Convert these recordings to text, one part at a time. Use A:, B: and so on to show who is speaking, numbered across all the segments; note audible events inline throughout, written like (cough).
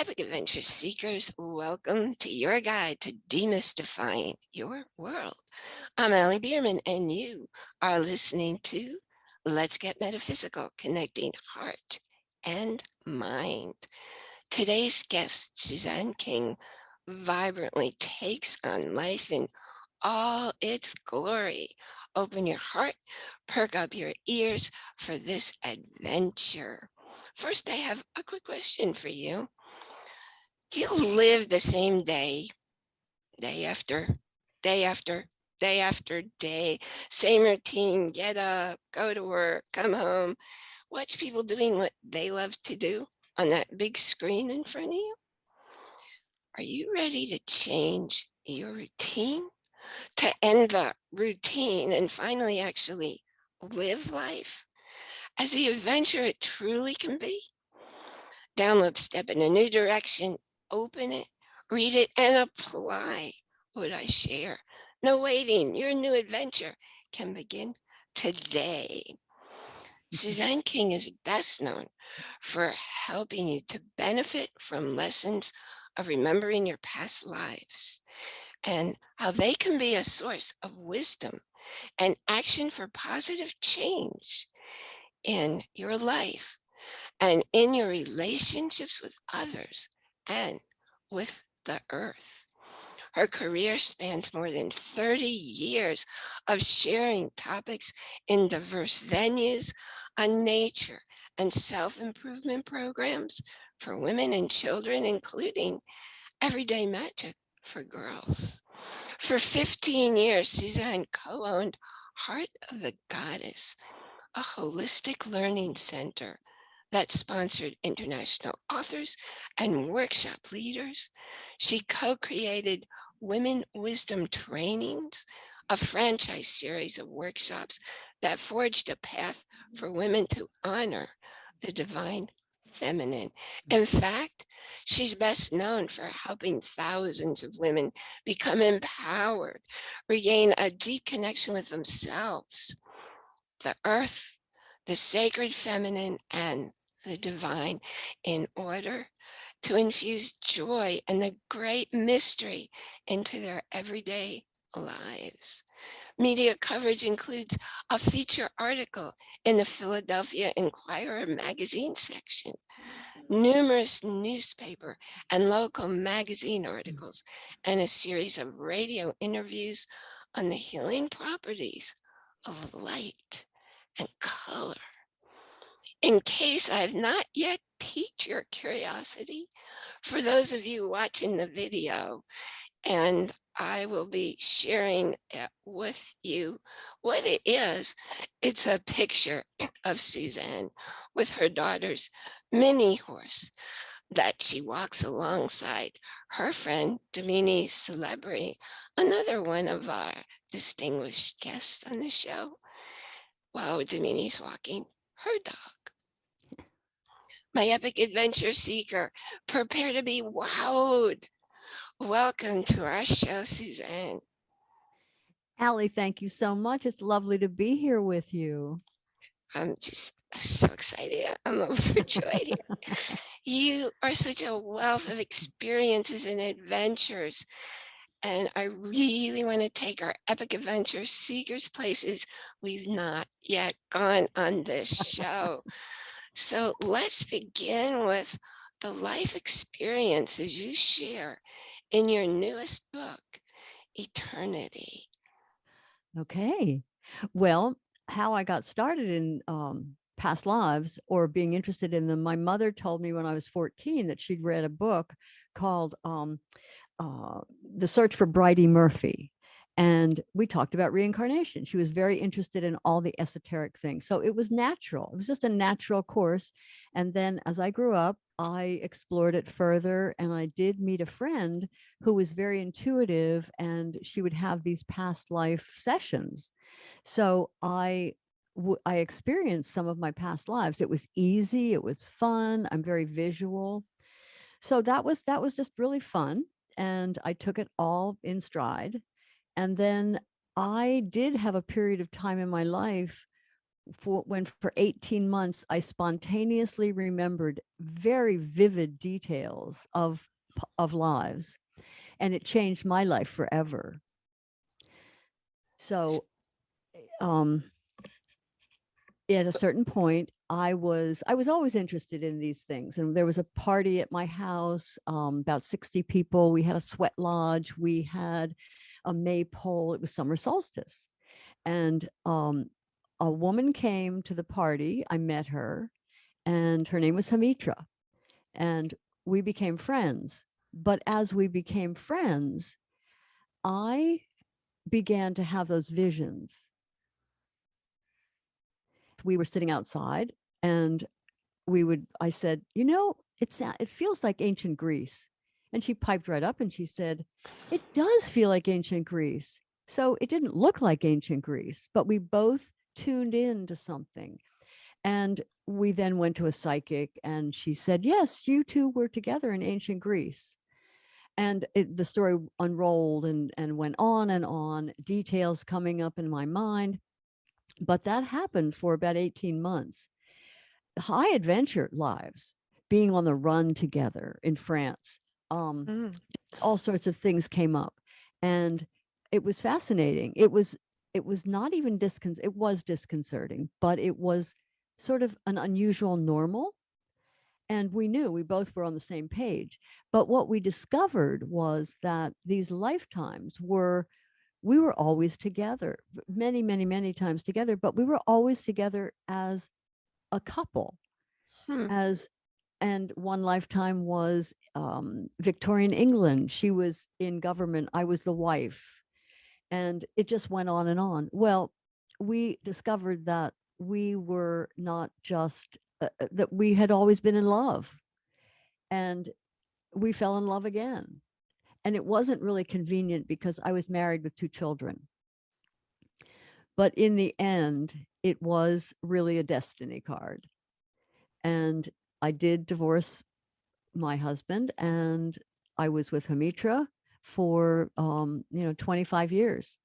A: Epic Adventure Seekers, welcome to your guide to demystifying your world. I'm Allie Bierman and you are listening to Let's Get Metaphysical, Connecting Heart and Mind. Today's guest, Suzanne King, vibrantly takes on life in all its glory. Open your heart, perk up your ears for this adventure. First, I have a quick question for you you live the same day, day after day after day after day, same routine, get up, go to work, come home, watch people doing what they love to do on that big screen in front of you? Are you ready to change your routine, to end the routine and finally actually live life as the adventure it truly can be? Download Step in a New Direction open it, read it, and apply what I share. No waiting, your new adventure can begin today. Suzanne King is best known for helping you to benefit from lessons of remembering your past lives and how they can be a source of wisdom and action for positive change in your life and in your relationships with others and with the earth. Her career spans more than 30 years of sharing topics in diverse venues on nature and self-improvement programs for women and children, including Everyday Magic for Girls. For 15 years, Suzanne co-owned Heart of the Goddess, a holistic learning center that sponsored international authors and workshop leaders. She co-created Women Wisdom Trainings, a franchise series of workshops that forged a path for women to honor the divine feminine. In fact, she's best known for helping thousands of women become empowered, regain a deep connection with themselves, the earth, the sacred feminine, and the divine in order to infuse joy and the great mystery into their everyday lives. Media coverage includes a feature article in the Philadelphia Inquirer magazine section, numerous newspaper and local magazine articles, and a series of radio interviews on the healing properties of light and color. In case I've not yet piqued your curiosity, for those of you watching the video, and I will be sharing it with you what it is. It's a picture (clears throat) of Suzanne with her daughter's mini horse that she walks alongside her friend Damini Celebrity, another one of our distinguished guests on the show. While Damini's walking her dog. My epic adventure seeker, prepare to be wowed. Welcome to our show, Suzanne.
B: Allie, thank you so much. It's lovely to be here with you.
A: I'm just so excited. I'm (laughs) overjoyed you are such a wealth of experiences and adventures. And I really want to take our epic adventure seekers places we've not yet gone on this (laughs) show. So let's begin with the life experiences you share in your newest book, Eternity.
B: Okay. Well, how I got started in um, past lives or being interested in them, my mother told me when I was 14 that she'd read a book called um, uh, the search for Bridey Murphy. And we talked about reincarnation. She was very interested in all the esoteric things. So it was natural. It was just a natural course. And then as I grew up, I explored it further and I did meet a friend who was very intuitive and she would have these past life sessions. So I I experienced some of my past lives. It was easy. It was fun. I'm very visual. So that was that was just really fun and I took it all in stride. And then I did have a period of time in my life for when for 18 months I spontaneously remembered very vivid details of of lives and it changed my life forever. So um at a certain point I was I was always interested in these things and there was a party at my house um about 60 people we had a sweat lodge we had a maypole it was summer solstice. And um a woman came to the party I met her and her name was Hamitra and we became friends. But as we became friends I began to have those visions. We were sitting outside and we would I said, you know, it's it feels like ancient Greece. And she piped right up and she said, it does feel like ancient Greece. So it didn't look like ancient Greece, but we both tuned in to something. And we then went to a psychic and she said, yes, you two were together in ancient Greece. And it, the story unrolled and, and went on and on, details coming up in my mind. But that happened for about 18 months. High adventure lives, being on the run together in France. Um,
A: Mm.
B: all sorts of things came up and it was fascinating. It was it was not even discon it was disconcerting, but it was sort of an unusual normal. And we knew we both were on the same page. But what we discovered was that these lifetimes were we were always together, many, many, many times together, but we were always together as a couple
A: Hmm.
B: as and one lifetime was um, Victorian England. She was in government. I was the wife, and it just went on and on. Well, we discovered that we were not just uh, uh, that we had always been in love, and we fell in love again. And it wasn't really convenient because I was married with two children. But in the end, it was really a destiny card. And I did divorce my husband and I was with Hamitra for um, you know 25 years.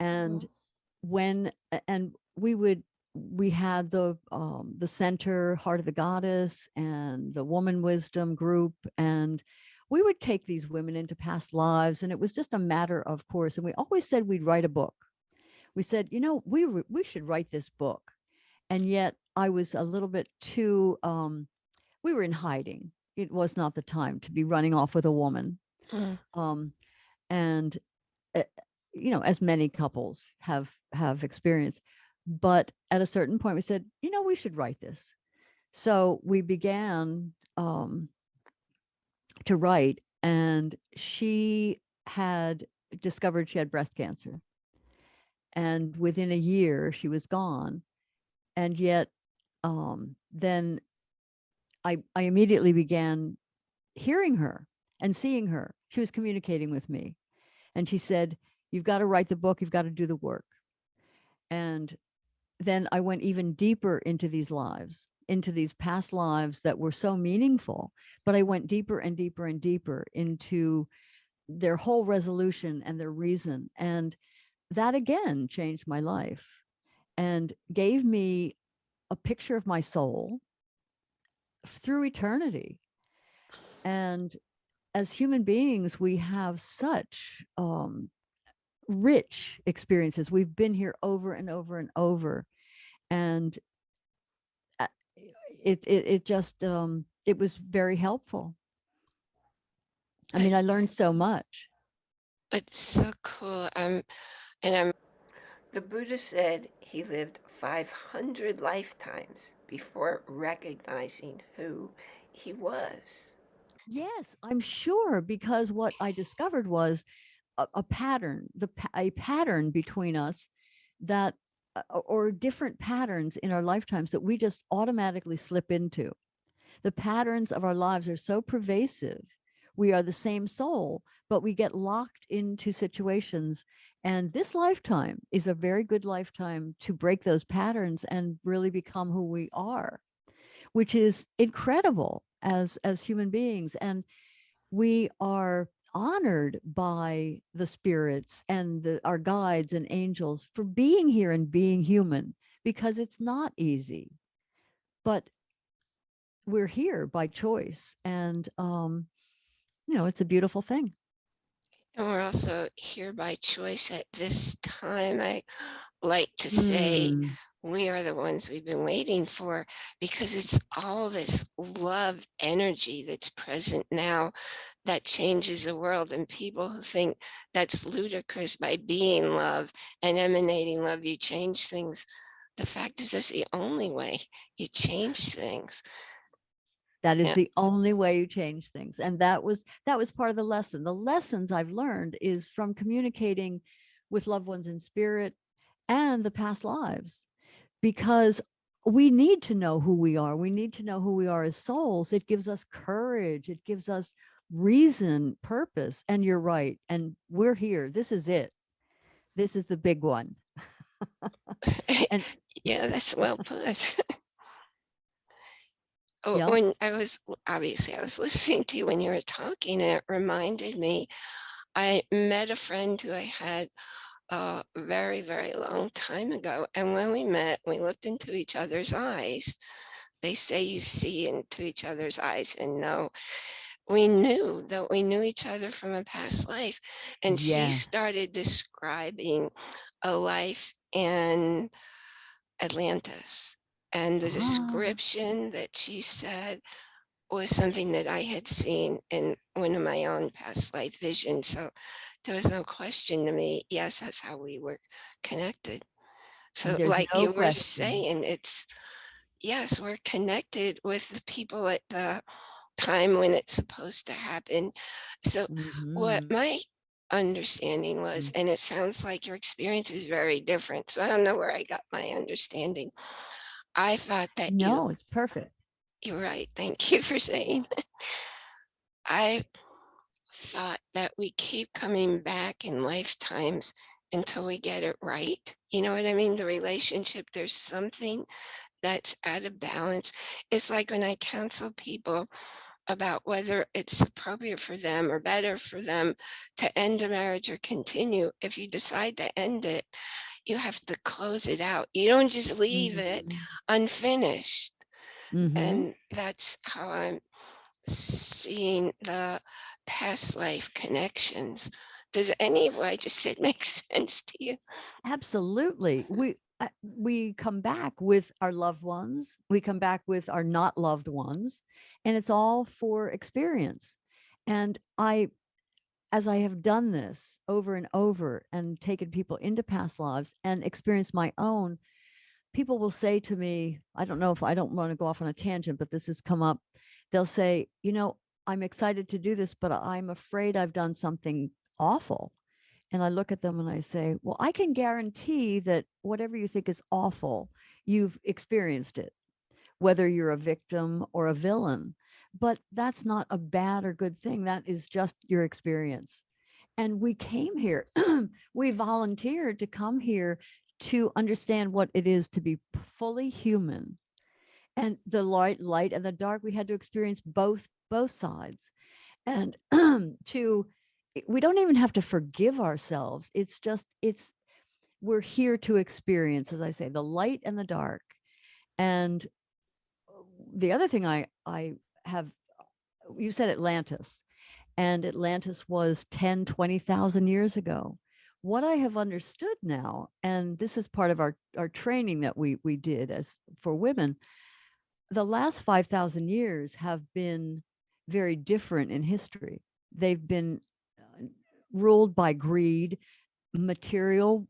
B: And
A: Oh.
B: when and we would we had the um, the center heart of the goddess and the woman wisdom group and we would take these women into past lives and it was just a matter of course and we always said we'd write a book we said you know we we should write this book and yet i was a little bit too um we were in hiding. It was not the time to be running off with a woman.
A: Mm.
B: um and uh, you know as many couples have have experienced but at a certain point we said you know we should write this. So we began um to write and she had discovered she had breast cancer. And within a year she was gone and yet um then i i immediately began hearing her and seeing her. She was communicating with me and she said you've got to write the book you've got to do the work. And then i went even deeper into these lives into these past lives that were so meaningful but i went deeper and deeper and deeper into their whole resolution and their reason and that again changed my life and gave me a picture of my soul through eternity and as human beings we have such um, rich experiences we've been here over and over and over and uh, it it, it just um, it was very helpful i mean i learned so much
A: It's so cool. Um, and I'm. The Buddha said he lived 500 lifetimes before recognizing who he was.
B: Yes, I'm sure because what I discovered was a, a pattern, the a pattern between us that uh, or- or different patterns in our lifetimes that we just automatically slip into. The patterns of our lives are so pervasive. We are the same soul, but we get locked into situations and this lifetime is a very good lifetime to break those patterns and really become who we are which is incredible as as human beings and we are honored by the spirits and the, our guides and angels for being here and being human because it's not easy. But we're here by choice and um you know, it's a beautiful thing.
A: And we're also here by choice at this time. I like to say
B: Mm,
A: we are the ones we've been waiting for because it's all this love energy that's present now that changes the world. And people who think that's ludicrous by being love and emanating love, you change things. The fact is that's the only way you change things.
B: That is
A: Yeah.
B: the only way you change things. And that was that was part of the lesson. The lessons I've learned is from communicating with loved ones in spirit and the past lives because we need to know who we are. We need to know who we are as souls. It gives us courage. It gives us reason, purpose. And you're right. And we're here. This is it. This is the big one. (laughs) And
A: Yeah, that's well put. (laughs) Oh,
B: yeah.
A: When I was, obviously, I was (laughs) listening to you when you were talking, and it reminded me, I met a friend who I had a very, very long time ago. And when we met, we looked into each other's eyes. They say you see into each other's eyes and know. We knew that we knew each other from a past life. And she started describing a life in Atlantis. And the
B: Ah.
A: description that she said was something that I had seen in one of my own past life visions. So there was no question to me. Yes, that's how we were connected. So
B: There's
A: like
B: no
A: you were
B: question.
A: saying, it's, yes, we're connected with the people at the time when it's supposed to happen. So what
B: Mhm.
A: my understanding was, and it sounds like your experience is very different. So I don't know where I got my understanding. I thought that you
B: No, it's perfect.
A: you're right. Thank you for saying. that. I thought that we keep coming back in lifetimes until we get it right. You know what I mean? The relationship, there's something that's out of balance. It's like when I counsel people about whether it's appropriate for them or better for them to end a marriage or continue. If you decide to end it, you have to close it out. You don't just leave it
B: Mhm.
A: unfinished.
B: Mhm.
A: And that's how I'm seeing the past life connections. Does any of what I just said (laughs) make sense to you?
B: Absolutely. We uh, we come back with our loved ones. We come back with our not loved ones, and it's all for experience. And I as I have done this over and over and taken people into past lives and experienced my own, people will say to me, I don't know if I don't want to go off on a tangent, but this has come up. They'll say, you know, I'm excited to do this, but I'm afraid I've done something awful. And I look at them and I say, well, I can guarantee that whatever you think is awful, you've experienced it, whether you're a victim or a villain. But that's not a bad or good thing. That is just your experience. And we came here, (clears throat) we volunteered to come here to understand what it is to be fully human. And the light, light and the dark, we had to experience both, both sides. And (clears throat) to, we don't even have to forgive ourselves. It's just, it's, we're here to experience, as I say, the light and the dark. And uh, the other thing I, I have, you said Atlantis and Atlantis was 10, 20,000 years ago. What I have understood now, and this is part of our, our training that we, we did as for women, the last 5,000 years have been very different in history. They've been uh, ruled by greed, material,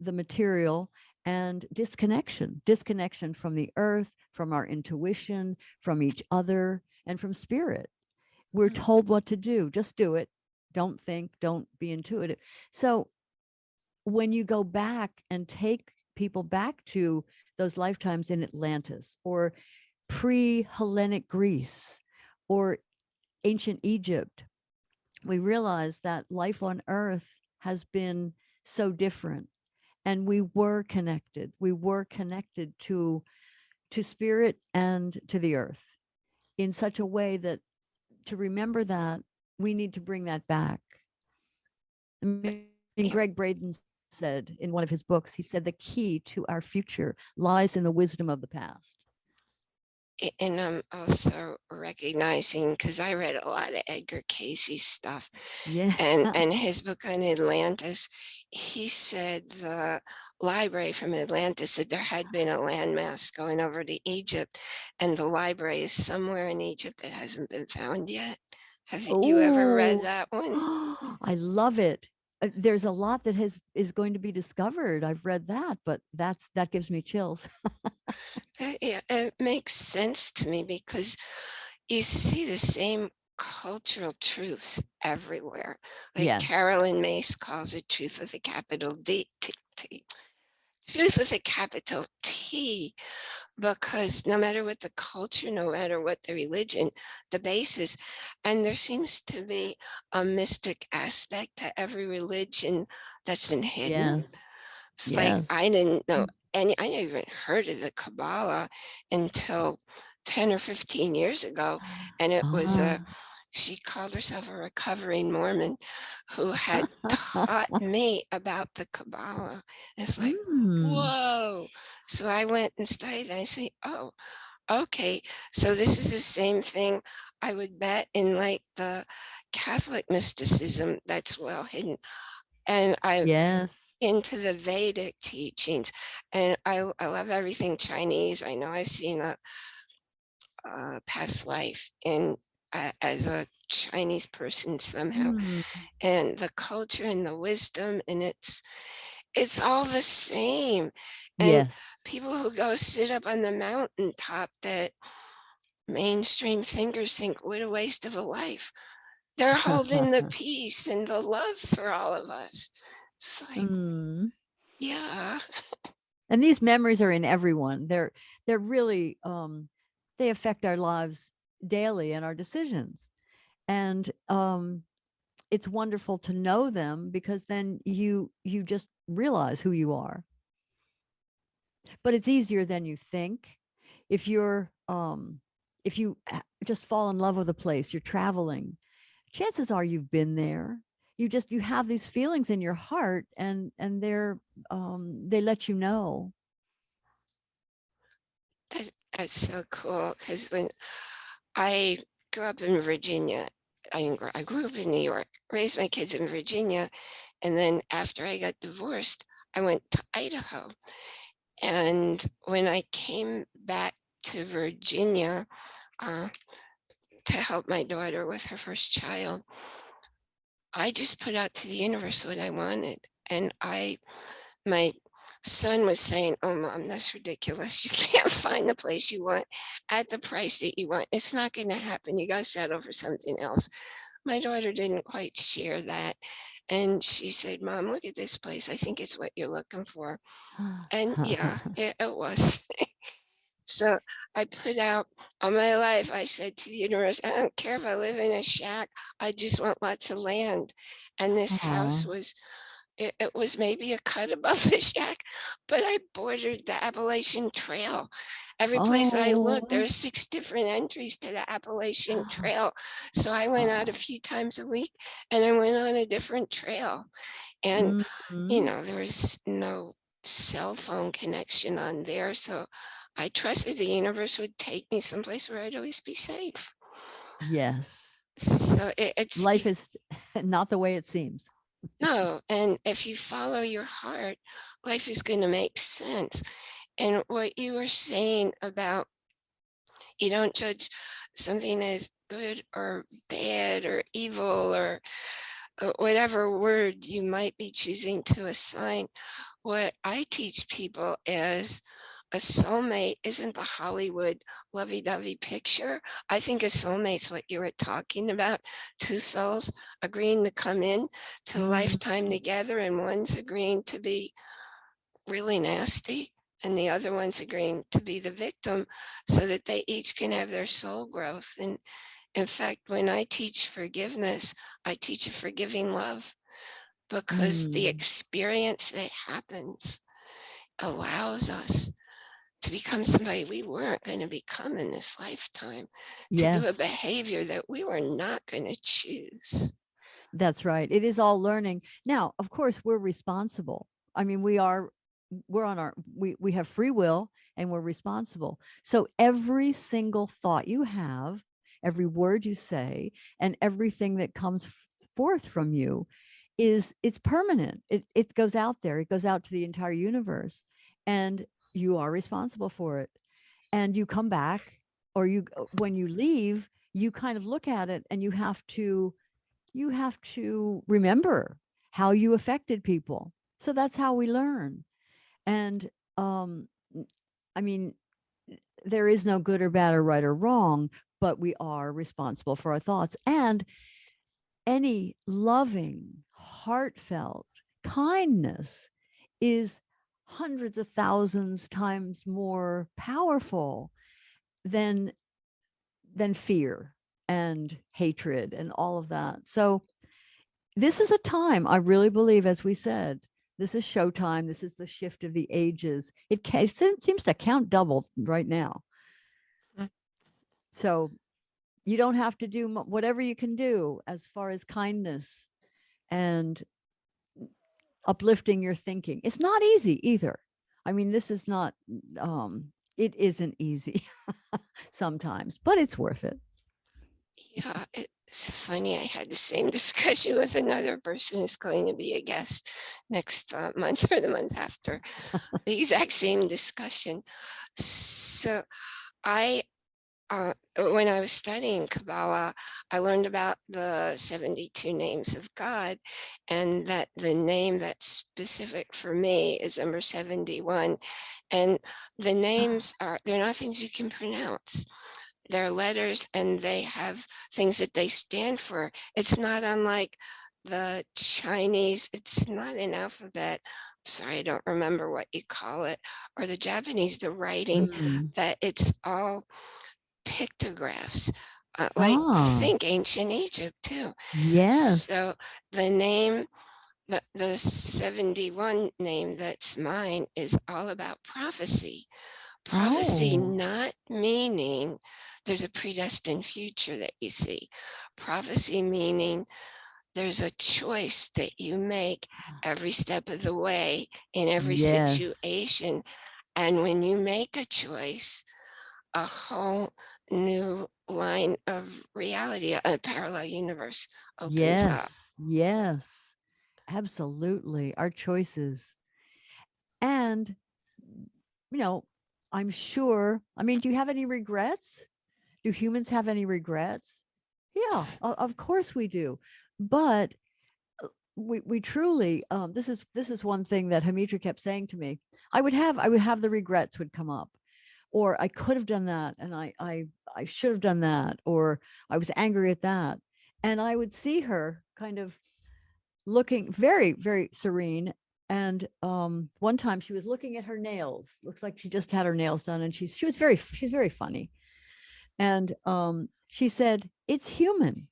B: the material, and disconnection, disconnection from the earth, from our intuition, from each other, and from spirit. We're
A: Mm.
B: told what to do. Just do it. Don't think, don't be intuitive. So when you go back and take people back to those lifetimes in Atlantis or pre-Hellenic Greece or ancient Egypt, we realize that life on earth has been so different and we were connected. We were connected to to spirit and to the earth in such a way that to remember that we need to bring that back. I mean, Gregg Braden said in one of his books, he said the key to our future lies in the wisdom of the past.
A: And I'm also recognizing, because I read a lot of Edgar Cayce stuff
B: Yeah.
A: and, (laughs) and his book on Atlantis, he said the library from Atlantis said there had been a landmass going over to Egypt and the library is somewhere in Egypt that hasn't been found yet. Have you ever read that one? (gasps)
B: I love it. Uh, There's a lot that has is going to be discovered. I've read that, but that's that gives me chills.
A: Yeah, it makes sense to me because you see the same cultural truths everywhere. Like
B: Yes.
A: Caroline Myss calls it truth with a capital D, T, T, truth with a capital T, because no matter what the culture, no matter what the religion, the basis, and there seems to be a mystic aspect to every religion that's been hidden.
B: Yes.
A: It's
B: Yes.
A: like I didn't know
B: Mm.
A: any, I never even heard of the Kabbalah until 10 or 15 years ago. And it was a,
B: Ah.
A: She called herself a recovering Mormon who had (laughs) taught me about the Kabbalah. It's like,
B: Mm.
A: whoa. So I went and studied. and I say, oh, okay. So this is the same thing I would bet in like the Catholic mysticism that's well hidden. And I
B: Yes.
A: into the Vedic teachings. And I, I love everything Chinese. I know I've seen a, a past life in uh, as a Chinese person somehow,
B: Mm.
A: and the culture and the wisdom, and it's it's all the same. And
B: Yes.
A: people who go sit up on the mountaintop that mainstream thinkers think what a waste of a life. They're holding the (laughs) peace and the love for all of us. It's like,
B: Mm.
A: yeah.
B: And these memories are in everyone. They're they're really um they affect our lives daily and our decisions. And um it's wonderful to know them because then you you just realize who you are. But it's easier than you think. If you're um if you just fall in love with a place, you're traveling, chances are you've been there. You just you have these feelings in your heart and and they're um they let you know.
A: That's, that's so cool because when I grew up in Virginia, I, I grew up in New York, raised my kids in Virginia, and then after I got divorced, I went to Idaho. And when I came back to Virginia uh, to help my daughter with her first child, I just put out to the universe what I wanted. And I, my son was saying, oh, mom, that's ridiculous. (laughs) You can't find the place you want at the price that you want. It's not going to happen. You got to settle for something else. My daughter didn't quite share that. And she said, mom, look at this place. I think it's what you're looking for. (sighs) And yeah, (laughs) it, it was. (laughs) so I put out all my life. I said to the universe, I don't care if I live in a shack. I just want lots of land. And this house was, it, it was maybe a cut above (laughs) a shack, but I bordered the Appalachian Trail. Every place I looked, there
B: Oh.
A: are six different entries to the Appalachian Trail. So I went out a few times a week and I went on a different trail. And you
B: Mhm.
A: know, there was no cell phone connection on there. So I trusted the universe would take me someplace where I'd always be safe.
B: Yes.
A: So it, it's
B: Life is (laughs) not the way it seems.
A: No. And if you follow your heart, life is going to make sense. And what you were saying about you don't judge something as good or bad or evil or uh, whatever word you might be choosing to assign. What I teach people is a soulmate isn't the Hollywood lovey-dovey picture. I think a soulmate's what you were talking about. Two souls agreeing to come in to
B: Mm.
A: lifetime together and one's agreeing to be really nasty and the other one's agreeing to be the victim so that they each can have their soul growth. And in fact, when I teach forgiveness, I teach a forgiving love because the
B: Mm.
A: experience that happens allows us to become somebody we weren't going to become in this lifetime, to do a behavior that we were not going to choose.
B: that's right. It is all learning. Now, of course, we're responsible. I mean, we are, we're on our, we, we have free will and we're responsible. So every single thought you have, every word you say, and everything that comes forth from you is, it's permanent. It, it goes out there. It goes out to the entire universe and you are responsible for it. And you come back or you, when you leave, you kind of look at it and you have to, you have to remember how you affected people. So that's how we learn. And um, I mean, there is no good or bad or right or wrong, but we are responsible for our thoughts. And any loving, heartfelt kindness is hundreds of thousands times more powerful than than fear and hatred and all of that. So this is a time I really believe, as we said, this is showtime. This is the shift of the ages. It, it seems to count double right now.
A: Mm.
B: So you don't have to do whatever you can do as far as kindness and uplifting your thinking. It's not easy either. I mean, this is not, um, it isn't easy (laughs) sometimes, but it's worth it.
A: Yeah, it's funny. I had the same (laughs) discussion with another person who's going to be a guest next uh, month or the month after. (laughs) the exact same discussion. So I, uh, when I was studying Kabbalah, I learned about the 72 names of God and that the name that's specific for me is number 71. And the names are, they're not things you can pronounce they're letters and they have things that they stand for. It's not unlike the Chinese, it's not an alphabet. Sorry, I don't remember what you call it, or the Japanese, the writing,
B: Mm.
A: that it's all pictographs. Uh, like
B: Ah.
A: think ancient Egypt too.
B: Yes.
A: So the name, the, the 71 name that's mine is all about prophecy. Prophecy
B: Oh.
A: not meaning there's a predestined future that you see. Prophecy meaning there's a choice that you make every step of the way in every
B: Yes.
A: situation. And when you make a choice, a whole new line of reality, a parallel universe opens up.
B: Yes, yes, absolutely. Our choices. And, you know, I'm sure, I mean, do you have any regrets? Do humans have any regrets? Yeah, of course we do. But uh, we, we truly, um, this is, this is one thing that Hamitra kept saying to me. I would have, I would have the regrets would come up or I could have done that and I, I, I should have done that, or I was angry at that. And I would see her kind of looking very, very serene. And um, one time she was looking at her nails. Looks like she just had her nails done, and she's she was very she's very funny. And um, she said, "It's human.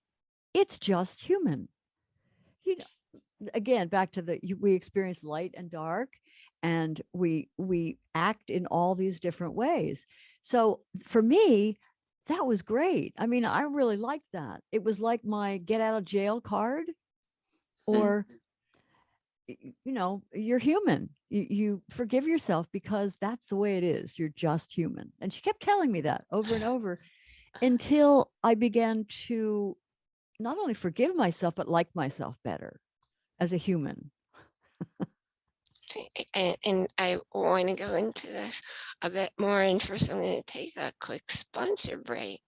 B: It's just human." You know, again, back to the we experience light and dark, and we we act in all these different ways. So for me, that was great. I mean, I really liked that. It was like my get out of jail card or (laughs) you know you're human you, you forgive yourself because that's the way it is you're just human and she kept telling me that over and over until i began to not only forgive myself but like myself better as a human (laughs)
A: And, and I want to go into this a bit more. And first, I'm going to take a quick sponsor break.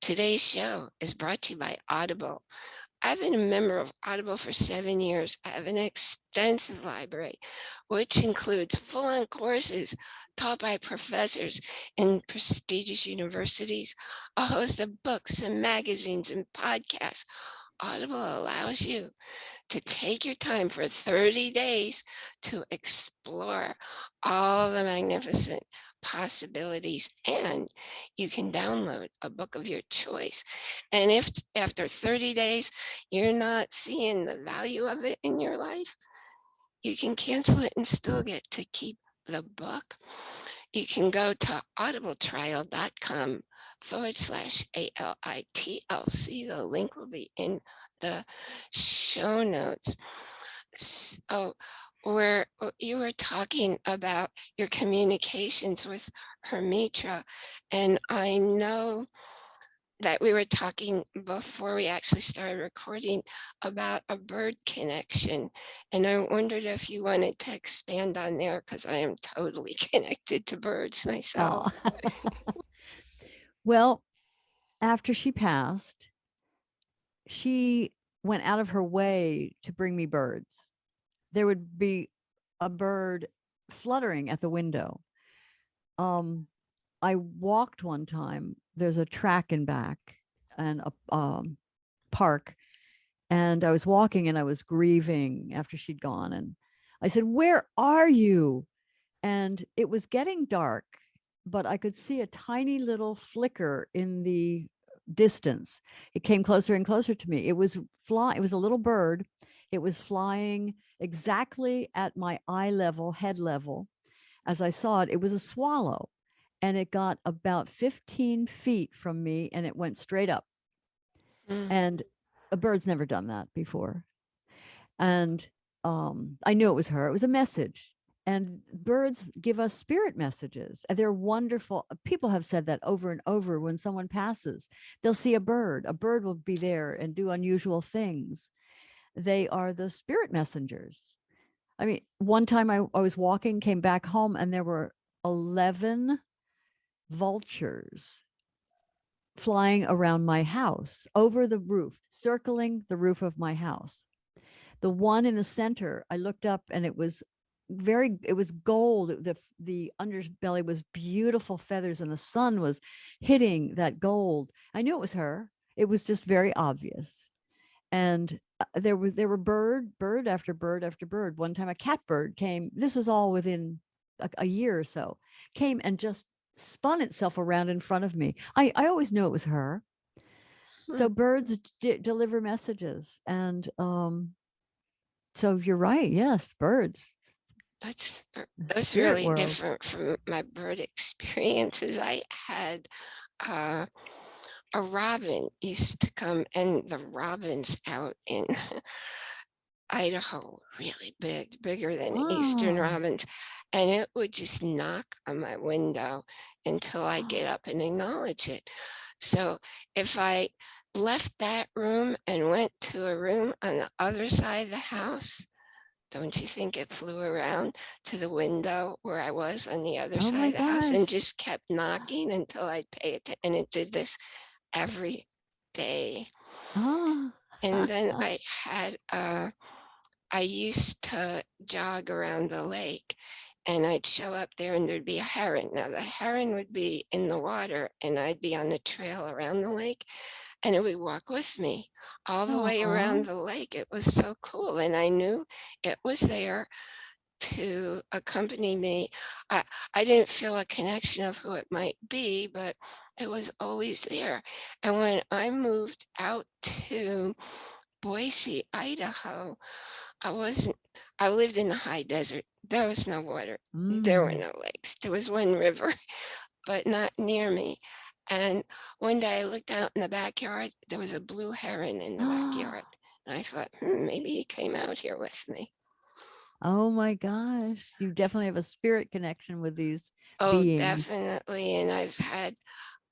A: Today's show is brought to you by Audible. I've been a member of Audible for seven years. I have an extensive library, which includes full-on courses taught by professors in prestigious universities, a host of books and magazines and podcasts. Audible allows you to take your time for 30 days to explore all the magnificent possibilities and you can download a book of your choice. And if after 30 days, you're not seeing the value of it in your life, you can cancel it and still get to keep the book. You can go to audibletrial.com forward slash A-L-I-T-L-C. The link will be in the show notes. So where uh, you were talking about your communications with Hermitra, and I know that we were talking before we actually started recording about a bird connection. And I wondered if you wanted to expand on there because I am totally (laughs) connected to birds myself.
B: Aw. (laughs) Well, after she passed, she went out of her way to bring me birds. There would be a bird fluttering at the window. Um, I walked one time, there's a track in back and a um, park. And I was walking and I was grieving after she'd gone. And I said, Where are you? And it was getting dark, but I could see a tiny little flicker in the distance. It came closer and closer to me. It was flying, it was a little bird. It was flying exactly at my eye level, head level. As I saw it, it was a swallow and it got about 15 feet from me and it went straight up.
A: Mm,
B: And a bird's never done that before. And um, I knew it was her. It was a message. And birds give us spirit messages. They're wonderful. uh, People have said that over and over when someone passes, they'll see a bird. A bird will be there and do unusual things. They are the spirit messengers. I mean, one time I, I was walking, came back home, and there were 11 vultures flying around my house over the roof, circling the roof of my house. The one in the center, I looked up and it was very, it was gold. The, the underbelly was beautiful feathers and the sun was hitting that gold. I knew it was her. It was just very obvious. And uh, there was, there were bird, bird after bird after bird. One time a catbird came, this was all within a, a year or so, came and just spun itself around in front of me. I, I always knew it was her. So
A: Hmm.
B: birds deliver messages, and um, so you're right. Yes, birds.
A: That's, uh, that's really
B: world.
A: different from my bird experiences. I had uh, a robin used to come and the robins out in (laughs) Idaho, really big, bigger than eastern robins. And it would just knock on my window until I get up and acknowledge it. So if I left that room and went to a room on the other side of the house, don't you think it flew around to the window where I was on the other
B: Oh
A: side of the house and just kept knocking until I'd pay it. And it did this every day.
B: Ah.
A: And then I had, uh, I used to jog around the lake and I'd show up there and there'd be a heron. Now the heron would be in the water and I'd be on the trail around the lake and it would walk with me all the way around the lake. It was so cool. And I knew it was there to accompany me. I, I didn't feel a connection of who it might be, but it was always there. And when I moved out to Boise, Idaho, I wasn't, I lived in the high desert. There was no water. There were
B: Mm.
A: no lakes. There was one river, (laughs) but not near me. And one day I looked out in the backyard, there was a blue heron in the (gasps) backyard. And I thought, "Hmm, maybe he came out here with me.
B: Oh my gosh. You definitely have a spirit connection with these
A: Oh,
B: beings.
A: definitely. And I've had,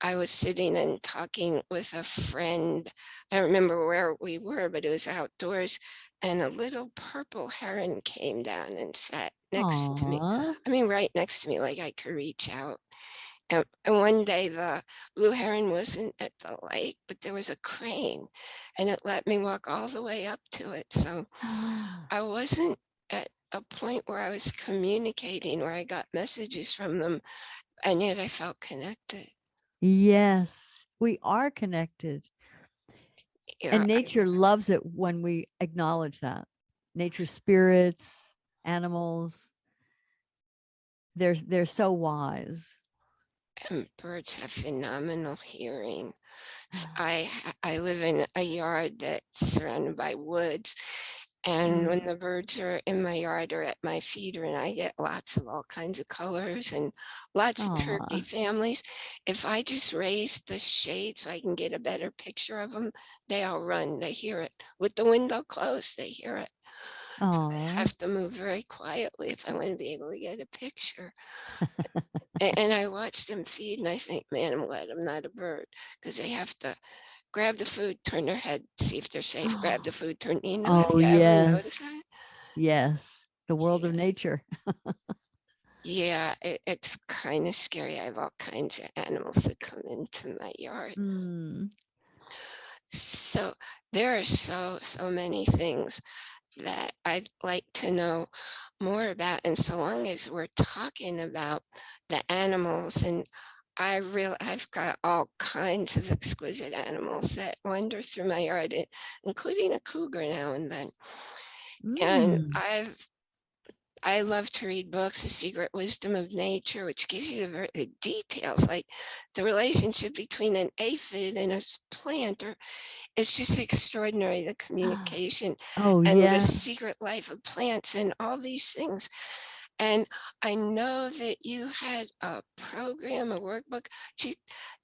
A: I was sitting and talking with a friend. I don't remember where we were, but it was outdoors. And a little purple heron came down and sat next to me. I mean, right next to me, like I could reach out. And, and one day the blue heron wasn't at the lake, but there was a crane and it let me walk all the way up to it. So ah. I wasn't at a point where I was communicating, where I got messages from them, and yet I felt connected.
B: yes, we are connected.
A: Yeah,
B: And
A: I-
B: nature loves it when we acknowledge that. Nature spirits, animals, they're they're so wise.
A: And birds have phenomenal hearing. S- I ha- I live in a yard that's surrounded by woods. And
B: Mm.
A: when the birds are in my yard or at my feeder and I get lots of all kinds of colors and lots of turkey families, if I just raise the shade so I can get a better picture of them, they all run, they hear it. With the window closed, they hear it.
B: Oh, I
A: have to move very quietly if I want to be able to get a picture. (laughs) A- And, I watch them feed and I think, man, I'm glad I'm not a bird because they have to grab the food, turn their head, see if they're safe, grab the (gasps) food, turn, you know, have
B: oh
A: you ever noticed
B: yes,
A: that?
B: yes. The world of
A: Yeah.
B: nature. (laughs)
A: Yeah, it, it's kind of scary. I have all kinds of animals that come into my yard.
B: Mm,
A: So there are so, so many things that I'd like to know more about. And so long as we're talking about the animals and I real I've got all kinds of exquisite animals that wander through my yard, including a cougar now and then. And
B: mm.
A: I've I love to read books, The Secret Wisdom of Nature, which gives you the, the details, like the relationship between an aphid and a plant, or it's just extraordinary, the ah. communication
B: Oh
A: and the secret life of plants and all these things. And I know that you had a program, a workbook to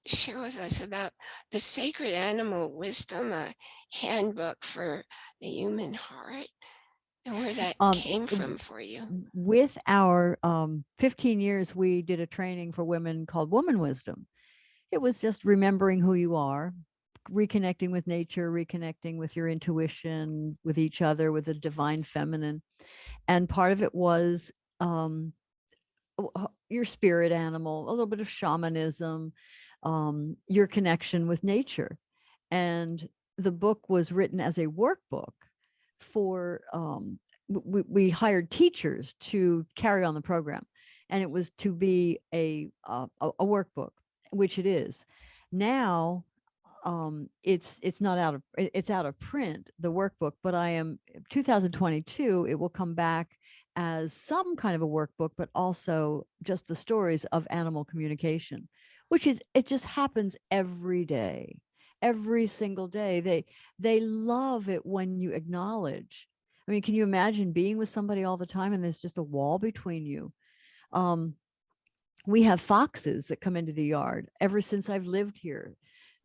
A: share with us about the sacred animal wisdom, a handbook for the human heart and where that
B: Um,
A: came from for you.
B: with our um, 15 years, we did a training for women called Woman Wisdom. It was just remembering who you are, reconnecting with nature, reconnecting with your intuition, with each other, with the divine feminine. And part of it was um, your spirit animal, a little bit of shamanism, um, your connection with nature. And the book was written as a workbook for, um, we, we hired teachers to carry on the program. And it was to be a, uh, a, a workbook, which it is. Now, um, it's it's not out of it's out of print the workbook but i am 2022 it will come back as some kind of a workbook but also just the stories of animal communication which is it just happens every day every single day they they love it when you acknowledge. I mean can you imagine being with somebody all the time and there's just a wall between you? Um we have foxes that come into the yard. Ever since i've lived here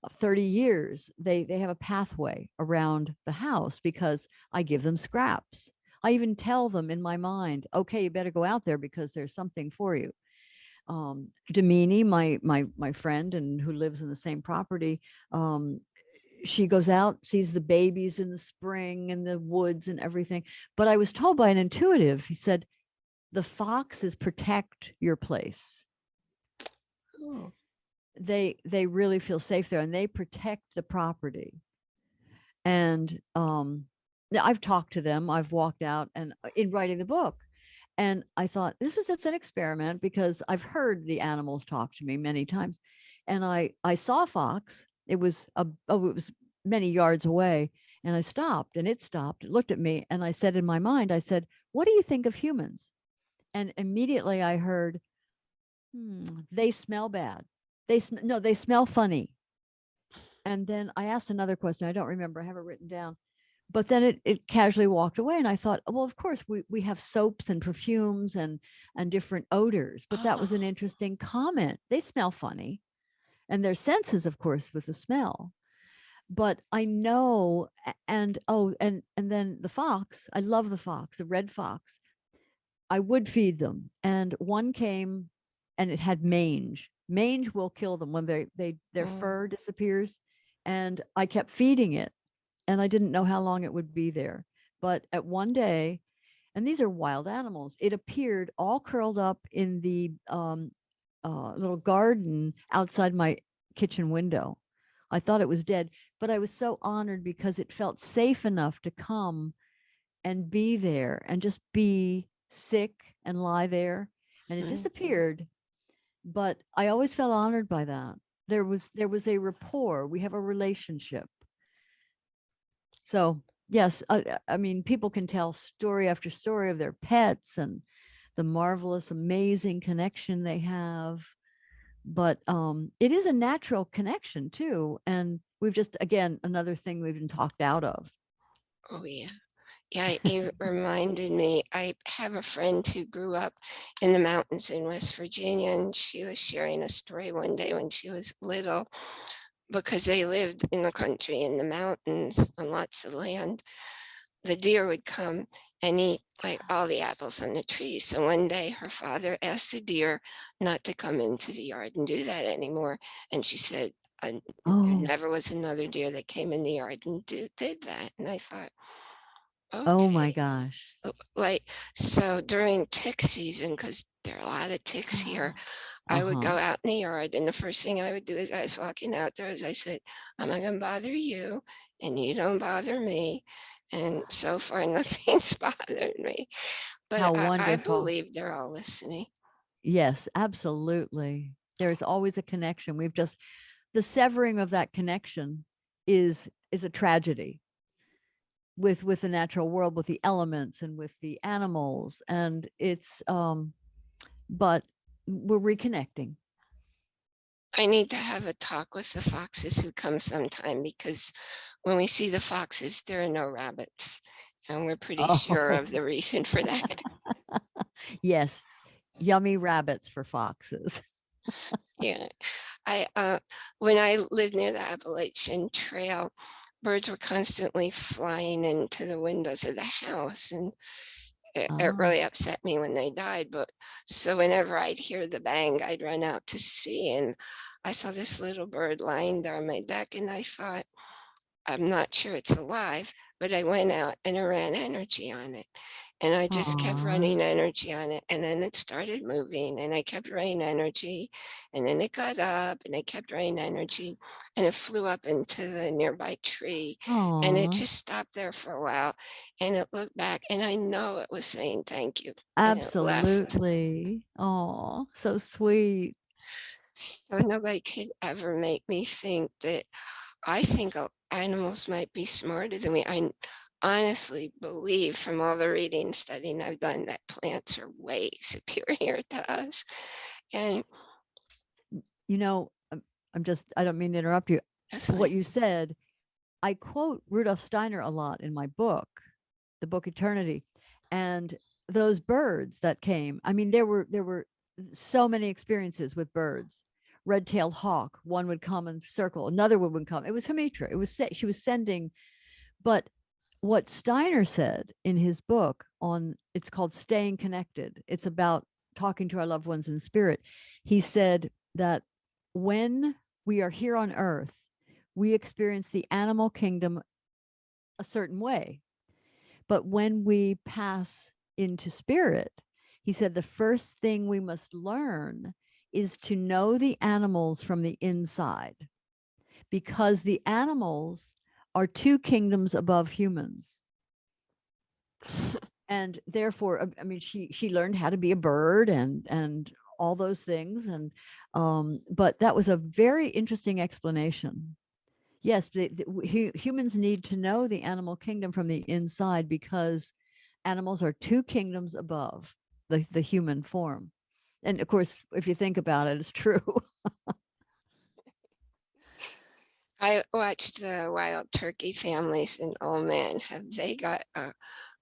B: uh, 30 years they they have a pathway around the house because i give them scraps. I even tell them in my mind okay you better go out there because there's something for you um Damini, my my my friend and who lives in the same property um she goes out sees the babies in the spring and the woods and everything but i was told by an intuitive he said the foxes protect your place.
A: Oh,
B: they they really feel safe there and they protect the property. And um i've talked to them i've walked out and uh, in writing the book and i thought this was just an experiment because i've heard the animals talk to me many times and i i saw a fox it was a oh it was many yards away and i stopped and it stopped it looked at me and i said in my mind i said what do you think of humans and immediately i heard hmm, they smell bad they sm- no they smell funny and then I asked another question. I don't remember. I have it written down. But then it, it casually walked away. And I thought, well, of course, we, we have soaps and perfumes and, and different odors. But that was an
A: Oh.
B: interesting comment. They smell funny. And their senses, of course, with the smell. But I know, and oh, and and then the fox, I love the fox, the red fox. I would feed them. And one came and it had mange. Mange will kill them when they they their
A: Mm.
B: fur disappears. And I kept feeding it and I didn't know how long it would be there. But at one day, and these are wild animals, it appeared all curled up in the um, uh, little garden outside my kitchen window. I thought it was dead, but I was so honored because it felt safe enough to come and be there and just be sick and lie there. And it
A: Mhm.
B: disappeared. But I always felt honored by that. There was there was a rapport. We have a relationship. So yes, I, I mean people can tell story after story of their pets and the marvelous, amazing connection they have. But um, it is a natural connection too. And we've just again another thing we've been talked out of.
A: Oh, yeah. Yeah, you (laughs) reminded me, I have a friend who grew up in the mountains in West Virginia, and she was sharing a story one day when she was little, because they lived in the country, in the mountains, on lots of land. the deer would come and eat like all the apples on the tree. So one day her father asked the deer not to come into the yard and do that anymore. And she said, "Uh, there
B: Oh,
A: never was another deer that came in the yard and did, did that. And I thought,
B: oh my gosh.
A: like, so during tick season, because there are a lot of ticks here, I would
B: Uh-huh.
A: go out in the yard and the first thing I would do as I was walking out there is I said, I'm not gonna bother you and you don't bother me. And so far, (laughs) nothing's bothered me. But I, I believe they're all listening.
B: Yes, absolutely. There's always a connection. We've just the severing of that connection is is a tragedy with with the natural world, with the elements and with the animals. And it's um but we're reconnecting.
A: I need to have a talk with the foxes who come sometime because when we see the foxes, there are no rabbits. And we're (laughs) pretty sure
B: Oh.
A: of the reason for that. (laughs)
B: yes. Yummy rabbits for foxes. (laughs)
A: Yeah, I, uh, when I lived near the Appalachian Trail, birds were constantly flying into the windows of the house and it, it
B: Ah.
A: really upset me when they died. But so whenever I'd hear the bang, I'd run out to see and I saw this little bird lying there on my deck and I thought, I'm not sure it's alive, but I went out and I ran energy on it. And I just kept running energy on it. And then it started moving and I kept running energy. And then it got up and I kept running energy and it flew up into the nearby tree. And it just stopped there for a while and it looked back and I know it was saying thank you. and it left.
B: Absolutely. Oh, so sweet.
A: So nobody could ever make me think that I think animals might be smarter than me. I honestly believe from all the reading studying I've done that plants are way (laughs) superior to us. And
B: You know, I'm, just, I don't mean to interrupt you. What you said, I quote Rudolf Steiner a lot in my book, the book Eternity. And those birds that came, I mean, there were, there were so many experiences with birds. Red-tailed hawk, one would come and circle, another one would come. It was Hamitra. It was, she was sending, but what Steiner said in his book on it's called Staying Connected. It's about talking to our loved ones in spirit. He said that when we are here on earth, we experience the animal kingdom a certain way. But when we pass into spirit, he said the first thing we must learn is to know the animals from the inside because the animals are two kingdoms above humans. (laughs) And therefore i mean she she learned how to be a bird and and all those things. And um but that was a very interesting explanation. Yes the, the, humans need to know the animal kingdom from the inside because animals are two kingdoms above the the human form. And of course if you think about it it's true (laughs)
A: I watched the wild turkey families and oh man, have they got a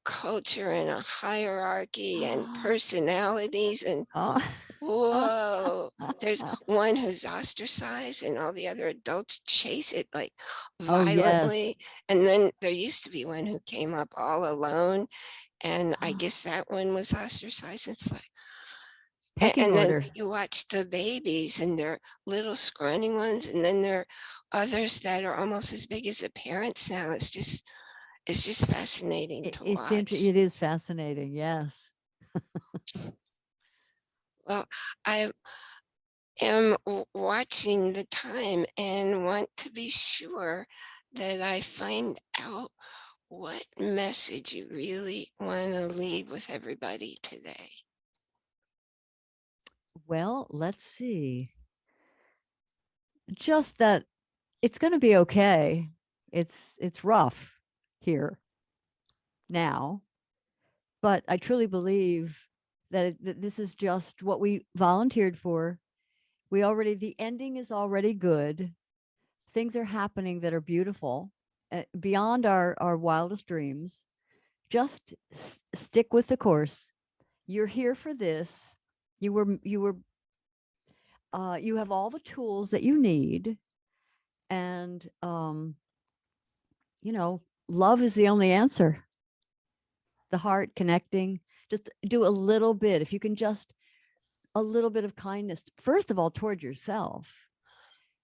A: culture and a hierarchy and oh. personalities and
B: oh,
A: Whoa, there's (laughs) one who's ostracized and all the other adults chase it like
B: Oh, yes.
A: violently. And then there used to be one who came up all alone. And I oh. guess that one was ostracized. It's like,
B: pecking
A: and then
B: order
A: you watch the babies and they're little scrawny ones. And then there are others that are almost as big as the parents now. It's just, it's just fascinating to
B: it's
A: watch.
B: it is fascinating yes (laughs)
A: Well, I am watching the time and want to be sure that I find out what message you really want to leave with everybody today.
B: Well, let's see. Just that it's going to be okay. It's it's rough here now, but I truly believe that, it, that this is just what we volunteered for. We already the ending is already good. Things are happening that are beautiful uh, beyond our our wildest dreams. Just stick with the course. You're here for this. You were you were uh, you have all the tools that you need and um, you know love is the only answer the heart connecting, just do a little bit. If you can just a little bit of kindness, first of all, toward yourself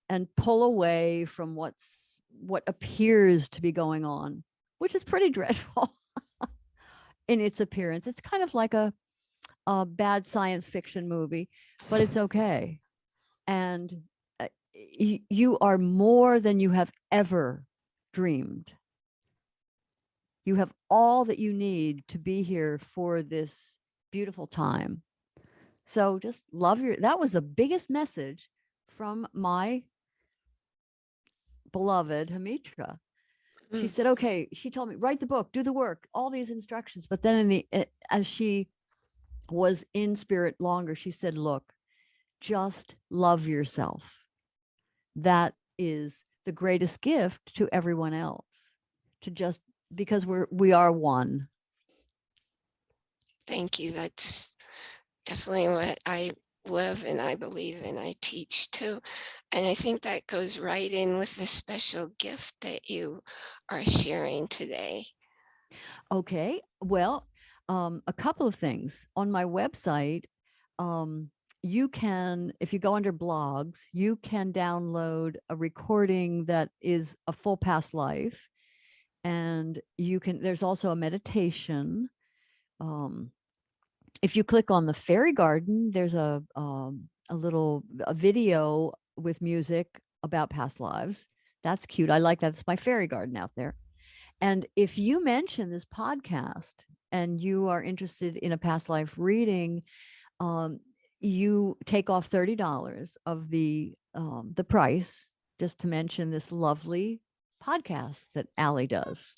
B: and pull away from what's what appears to be going on, which is pretty (laughs) dreadful in its appearance. It's kind of like a, a bad science fiction movie, but it's okay. And uh, you are more than you have ever dreamed. You have all that you need to be here for this beautiful time. So just love your, that was the biggest message from my beloved Hamitra. She
A: Mm.
B: said, okay, she told me, write the book, do the work, all these instructions. But then in the, eh, as she was in spirit longer, she said, look, just love yourself. That is the greatest gift to everyone else to just because we're we are one
A: Thank you. That's definitely what I live and I believe and I teach too. And I think that goes right in with the special gift that you are sharing today.
B: okay well um a couple of things. On my website um you can if you go under blogs you can download a recording that is a full past life and you can there's also a meditation um if you click on the fairy garden there's a um a little a video with music about past lives. That's cute i like that it's my fairy garden out there. And if you mention this podcast and you are interested in a past life reading, um, you take off $30 of the um, the price just to mention this lovely podcast that Allie does.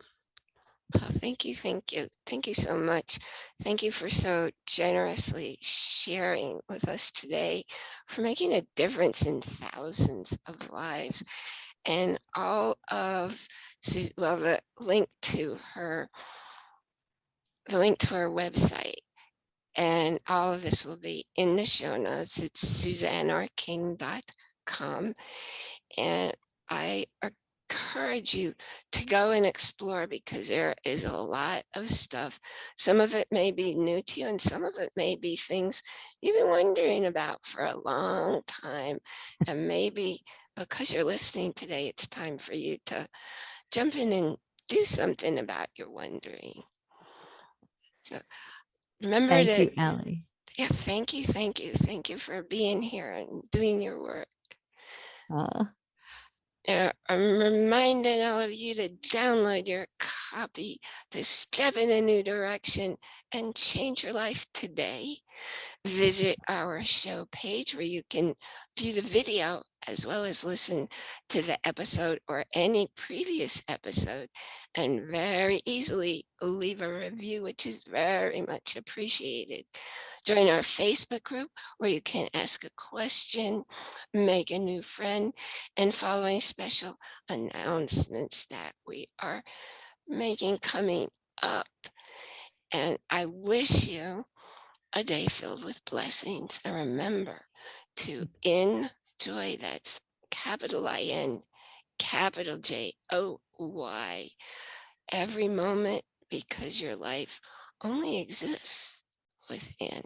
A: Oh, thank you, thank you, thank you so much. Thank you for so generously sharing with us today, for making a difference in thousands of lives. And all of, well, the link to her, the link to our website. And all of this will be in the show notes. It's suzanneorking.com. And I encourage you to go and explore because there is a lot of stuff. Some of it may be new to you and some of it may be things you've been wondering about for a long time. And maybe because you're listening today, it's time for you to jump in and do something about your wondering. So remember
B: Thank
A: to,
B: you, Allie.
A: yeah, thank you, thank you, thank you for being here and doing your work.
B: Uh,
A: Uh, I'm reminding all of you to download your copy to step in a new direction and change your life today. Visit our show page where you can view the video as well as listen to the episode or any previous episode and very easily leave a review, which is very much appreciated. Join our Facebook group where you can ask a question, make a new friend, and follow any special announcements that we are making coming up. And I wish you a day filled with blessings. And remember to enjoy, that's capital I-N, capital J-O-Y, every moment because your life only exists within.